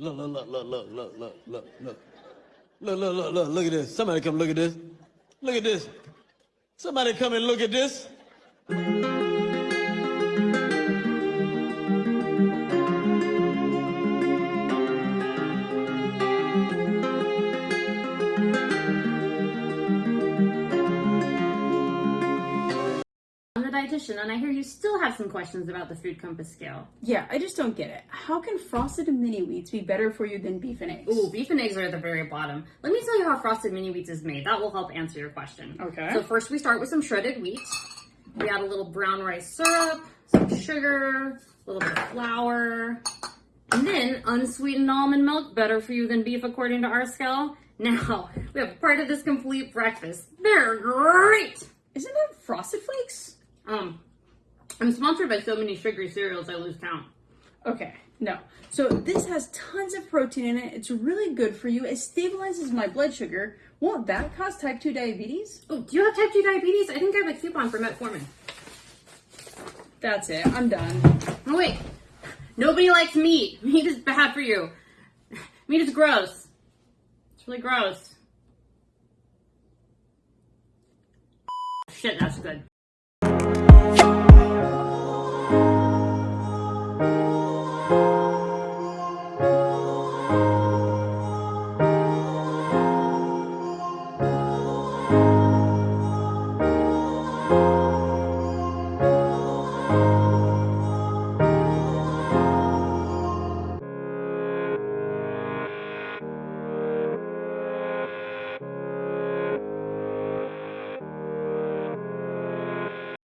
look, look, look, look, look, look, look, look, look. Look, look, look, look, look at this. Somebody come look at this. Look at this. Somebody come and look at this. The dietitian, and I hear you still have some questions about the food compass scale. Yeah, I just don't get it. How can frosted mini wheats be better for you than beef and eggs? Ooh, beef and eggs are at the very bottom. Let me tell you how frosted mini wheats is made. That will help answer your question. Okay. So first we start with some shredded wheat. We add a little brown rice syrup, some sugar, a little bit of flour, and then unsweetened almond milk, better for you than beef according to our scale. Now, we have part of this complete breakfast. They're great! Isn't that frosted flakes? Um, I'm sponsored by so many sugary cereals I lose count. Okay, no. So this has tons of protein in it. It's really good for you. It stabilizes my blood sugar. Won't that cause type 2 diabetes? Oh, do you have type 2 diabetes? I think I have a coupon for metformin. That's it. I'm done. Oh wait, nobody likes meat. Meat is bad for you. Meat is gross. It's really gross. Shit, that's good.